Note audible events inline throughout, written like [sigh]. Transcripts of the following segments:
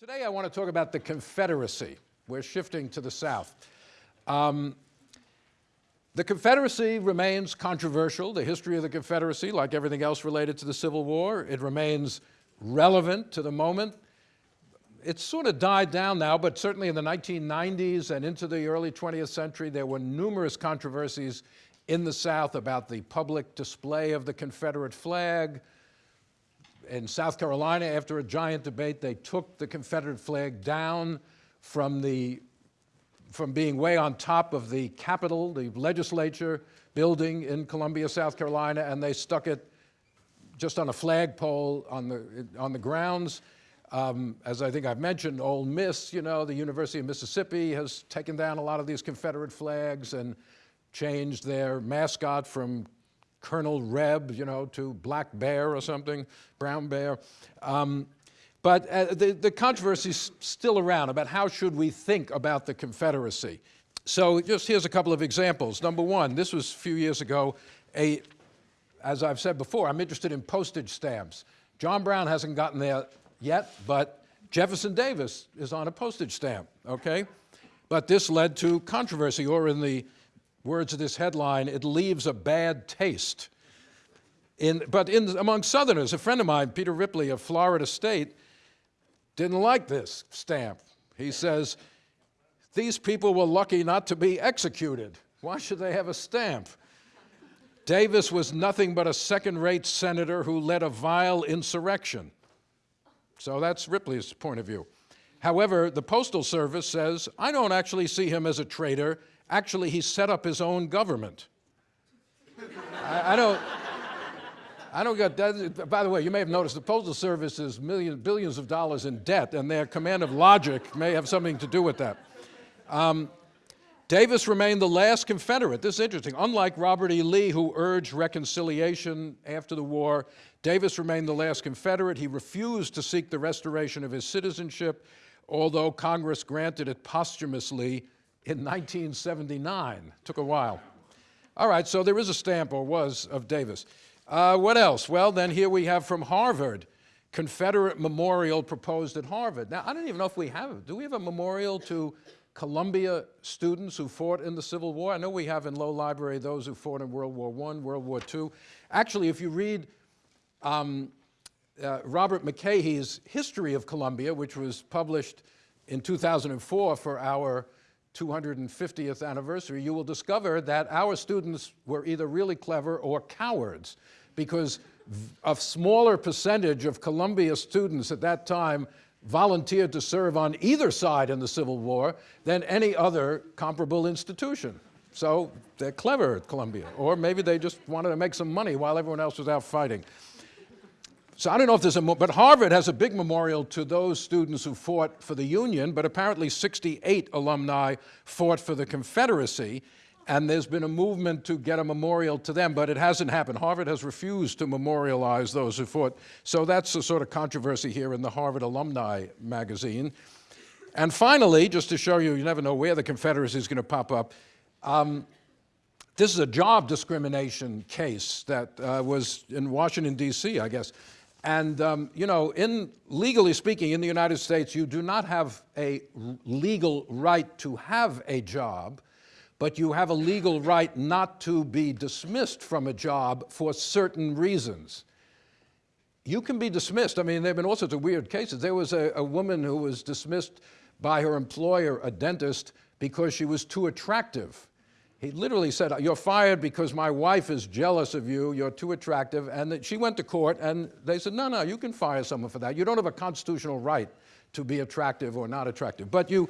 Today I want to talk about the Confederacy. We're shifting to the South. Um, the Confederacy remains controversial. The history of the Confederacy, like everything else related to the Civil War, it remains relevant to the moment. It's sort of died down now, but certainly in the 1990s and into the early 20th century, there were numerous controversies in the South about the public display of the Confederate flag, in South Carolina, after a giant debate, they took the Confederate flag down from, the, from being way on top of the Capitol, the legislature building in Columbia, South Carolina, and they stuck it just on a flagpole on the, on the grounds. Um, as I think I've mentioned, Ole Miss, you know, the University of Mississippi has taken down a lot of these Confederate flags and changed their mascot from Colonel Reb, you know, to Black Bear or something, Brown Bear. Um, but uh, the, the controversy is still around about how should we think about the Confederacy. So just here's a couple of examples. Number one, this was a few years ago, a, as I've said before, I'm interested in postage stamps. John Brown hasn't gotten there yet, but Jefferson Davis is on a postage stamp, okay? But this led to controversy, or in the words of this headline, it leaves a bad taste. In, but in, among Southerners, a friend of mine, Peter Ripley of Florida State, didn't like this stamp. He says, these people were lucky not to be executed. Why should they have a stamp? Davis was nothing but a second-rate senator who led a vile insurrection. So that's Ripley's point of view. However, the Postal Service says, I don't actually see him as a traitor Actually, he set up his own government. I, I, don't, I don't get that. By the way, you may have noticed the Postal Service is millions, billions of dollars in debt, and their command of logic may have something to do with that. Um, Davis remained the last Confederate. This is interesting. Unlike Robert E. Lee, who urged reconciliation after the war, Davis remained the last Confederate. He refused to seek the restoration of his citizenship, although Congress granted it posthumously in 1979. Took a while. All right, so there is a stamp, or was, of Davis. Uh, what else? Well, then here we have from Harvard, Confederate memorial proposed at Harvard. Now, I don't even know if we have. Do we have a memorial to Columbia students who fought in the Civil War? I know we have in Low Library those who fought in World War I, World War II. Actually, if you read um, uh, Robert McCaughey's History of Columbia, which was published in 2004 for our 250th anniversary, you will discover that our students were either really clever or cowards because a smaller percentage of Columbia students at that time volunteered to serve on either side in the Civil War than any other comparable institution. So they're clever at Columbia, or maybe they just wanted to make some money while everyone else was out fighting. So I don't know if there's a, but Harvard has a big memorial to those students who fought for the Union, but apparently 68 alumni fought for the Confederacy, and there's been a movement to get a memorial to them, but it hasn't happened. Harvard has refused to memorialize those who fought. So that's a sort of controversy here in the Harvard Alumni magazine. And finally, just to show you, you never know where the Confederacy is going to pop up, um, this is a job discrimination case that uh, was in Washington, D.C., I guess. And, um, you know, in legally speaking, in the United States, you do not have a legal right to have a job, but you have a legal right not to be dismissed from a job for certain reasons. You can be dismissed. I mean, there have been all sorts of weird cases. There was a, a woman who was dismissed by her employer, a dentist, because she was too attractive. He literally said, you're fired because my wife is jealous of you, you're too attractive. And she went to court and they said, no, no, you can fire someone for that. You don't have a constitutional right to be attractive or not attractive. But you,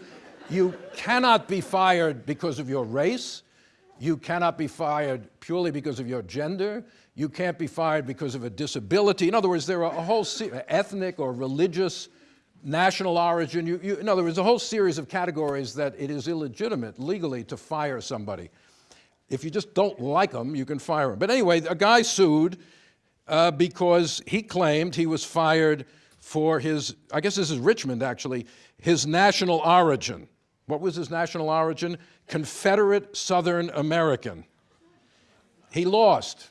you cannot be fired because of your race. You cannot be fired purely because of your gender. You can't be fired because of a disability. In other words, there are a whole ethnic or religious national origin. You, you, in other words, a whole series of categories that it is illegitimate legally to fire somebody. If you just don't like them, you can fire them. But anyway, a guy sued uh, because he claimed he was fired for his, I guess this is Richmond actually, his national origin. What was his national origin? Confederate Southern American. He lost.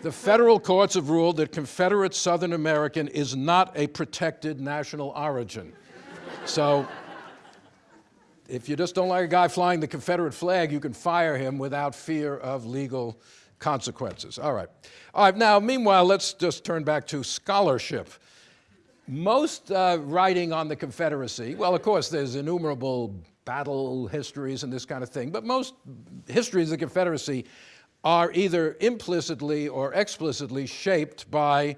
The federal courts have ruled that Confederate Southern American is not a protected national origin. So if you just don't like a guy flying the Confederate flag, you can fire him without fear of legal consequences. All right. All right, now, meanwhile, let's just turn back to scholarship. Most uh, writing on the Confederacy, well, of course, there's innumerable battle histories and this kind of thing, but most histories of the Confederacy are either implicitly or explicitly shaped by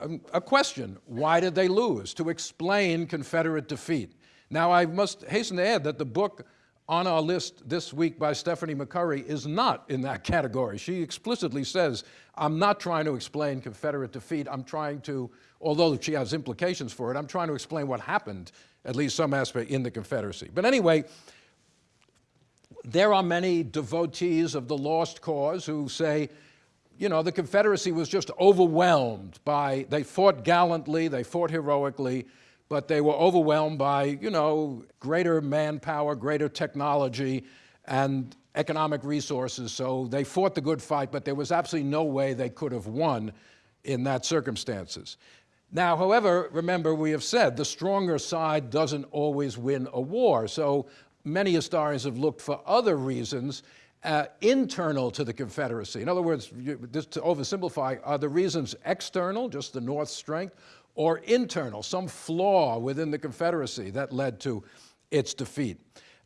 um, a question. Why did they lose? To explain Confederate defeat. Now, I must hasten to add that the book on our list this week by Stephanie McCurry is not in that [laughs] category. She explicitly says, I'm not trying to explain Confederate defeat. I'm trying to, although she has implications for it, I'm trying to explain what happened, at least some aspect, in the Confederacy. But anyway, there are many devotees of the lost cause who say, you know, the Confederacy was just overwhelmed by, they fought gallantly, they fought heroically, but they were overwhelmed by, you know, greater manpower, greater technology, and economic resources. So they fought the good fight, but there was absolutely no way they could have won in that circumstances. Now, however, remember we have said the stronger side doesn't always win a war. So many historians have looked for other reasons uh, internal to the Confederacy. In other words, just to oversimplify, are the reasons external, just the North's strength, or internal, some flaw within the Confederacy that led to its defeat.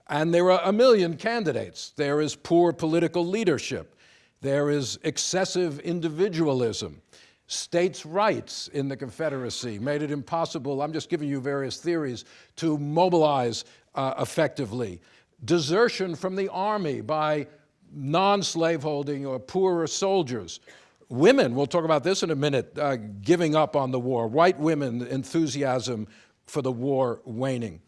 And there are a million candidates. There is poor political leadership. There is excessive individualism. States' rights in the Confederacy made it impossible, I'm just giving you various theories, to mobilize uh, effectively. Desertion from the army by non-slaveholding or poorer soldiers Women, we'll talk about this in a minute, uh, giving up on the war. White women, enthusiasm for the war waning.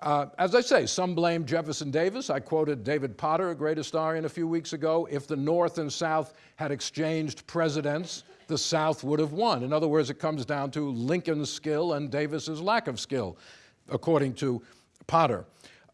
Uh, as I say, some blame Jefferson Davis. I quoted David Potter, a great historian, a few weeks ago. If the North and South had exchanged presidents, the South would have won. In other words, it comes down to Lincoln's skill and Davis's lack of skill, according to Potter.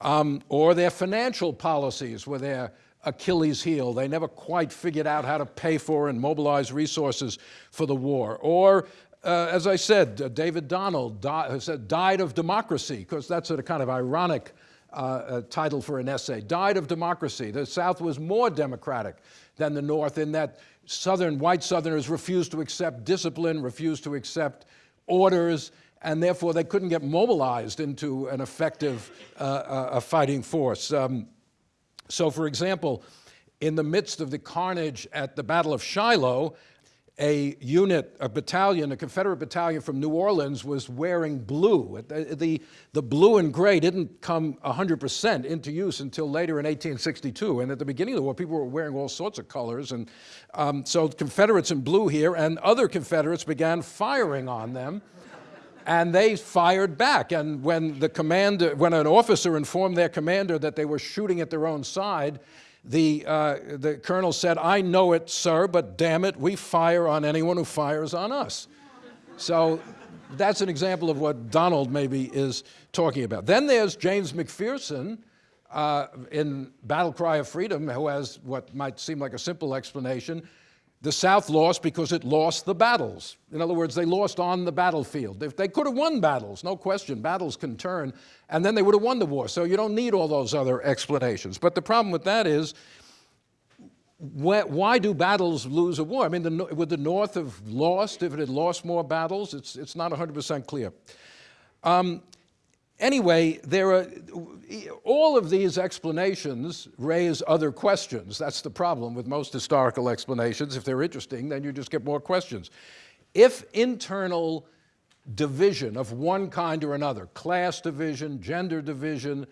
Um, or their financial policies were their Achilles heel. They never quite figured out how to pay for and mobilize resources for the war. Or, uh, as I said, uh, David Donald di said, died of democracy, because that's a kind of ironic uh, uh, title for an essay. Died of democracy. The South was more democratic than the North in that Southern, white Southerners refused to accept discipline, refused to accept orders, and therefore they couldn't get mobilized into an effective uh, uh, fighting force. Um, so for example, in the midst of the carnage at the Battle of Shiloh, a unit, a battalion, a Confederate battalion from New Orleans was wearing blue. The, the, the blue and gray didn't come 100% into use until later in 1862. And at the beginning of the war, people were wearing all sorts of colors. And um, so Confederates in blue here and other Confederates began firing on them and they fired back. And when the commander, when an officer informed their commander that they were shooting at their own side, the, uh, the colonel said, I know it, sir, but damn it, we fire on anyone who fires on us. So that's an example of what Donald maybe is talking about. Then there's James McPherson uh, in Battle Cry of Freedom, who has what might seem like a simple explanation, the South lost because it lost the battles. In other words, they lost on the battlefield. If they could have won battles, no question, battles can turn, and then they would have won the war. So you don't need all those other explanations. But the problem with that is, why do battles lose a war? I mean, the, would the North have lost if it had lost more battles? It's, it's not 100% clear. Um, Anyway, there are, all of these explanations raise other questions. That's the problem with most historical explanations. If they're interesting, then you just get more questions. If internal division of one kind or another, class division, gender division,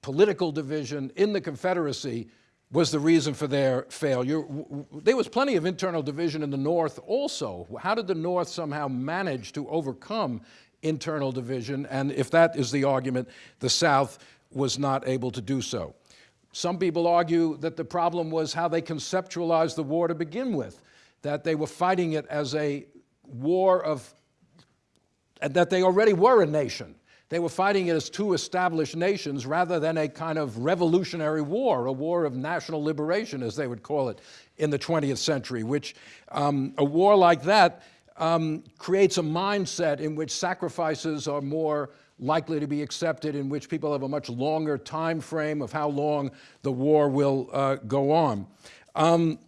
political division in the Confederacy was the reason for their failure. There was plenty of internal division in the North also. How did the North somehow manage to overcome internal division, and if that is the argument, the South was not able to do so. Some people argue that the problem was how they conceptualized the war to begin with, that they were fighting it as a war of, and that they already were a nation. They were fighting it as two established nations rather than a kind of revolutionary war, a war of national liberation, as they would call it in the 20th century, which um, a war like that um, creates a mindset in which sacrifices are more likely to be accepted in which people have a much longer time frame of how long the war will uh, go on. Um,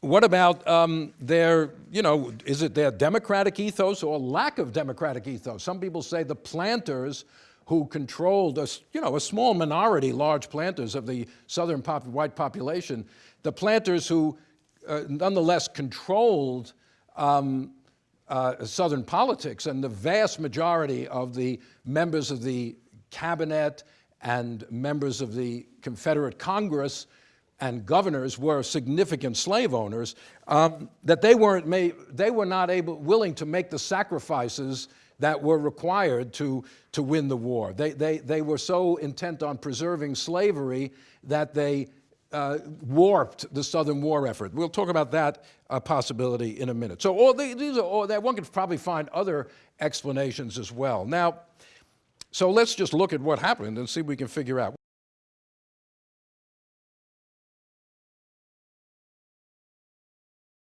what about um, their, you know, is it their democratic ethos or lack of democratic ethos? Some people say the planters who controlled, a, you know, a small minority, large planters of the southern pop white population, the planters who uh, nonetheless controlled um, uh, Southern politics, and the vast majority of the members of the cabinet and members of the Confederate Congress and governors were significant slave owners, um, that they weren't made, they were not able, willing to make the sacrifices that were required to, to win the war. They, they, they were so intent on preserving slavery that they uh, warped the Southern war effort. We'll talk about that uh, possibility in a minute. So all the, these are all that one could probably find other explanations as well. Now, so let's just look at what happened and see if we can figure out.